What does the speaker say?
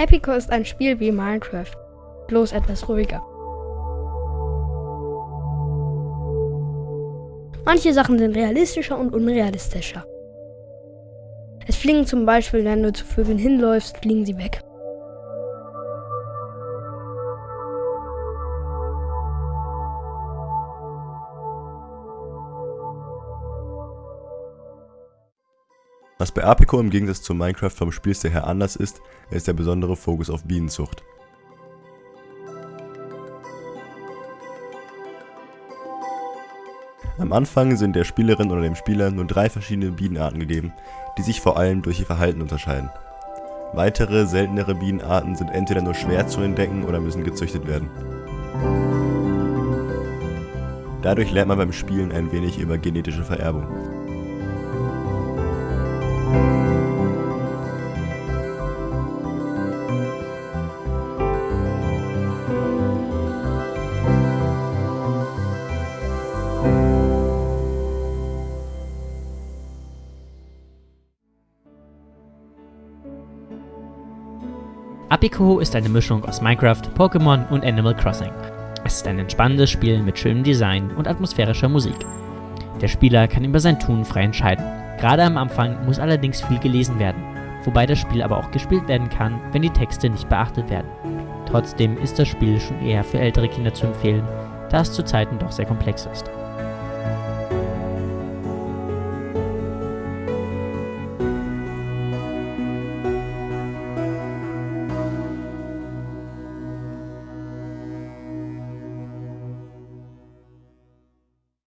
Epico ist ein Spiel wie Minecraft, bloß etwas ruhiger. Manche Sachen sind realistischer und unrealistischer. Es fliegen zum Beispiel, wenn du zu Vögeln hinläufst, fliegen sie weg. Was bei Apico im Gegensatz zu Minecraft vom Spielstil her anders ist, ist der besondere Fokus auf Bienenzucht. Am Anfang sind der Spielerin oder dem Spieler nur drei verschiedene Bienenarten gegeben, die sich vor allem durch ihr Verhalten unterscheiden. Weitere, seltenere Bienenarten sind entweder nur schwer zu entdecken oder müssen gezüchtet werden. Dadurch lernt man beim Spielen ein wenig über genetische Vererbung. Apico ist eine Mischung aus Minecraft, Pokémon und Animal Crossing. Es ist ein entspannendes Spiel mit schönem Design und atmosphärischer Musik. Der Spieler kann über sein Tun frei entscheiden. Gerade am Anfang muss allerdings viel gelesen werden, wobei das Spiel aber auch gespielt werden kann, wenn die Texte nicht beachtet werden. Trotzdem ist das Spiel schon eher für ältere Kinder zu empfehlen, da es zu Zeiten doch sehr komplex ist.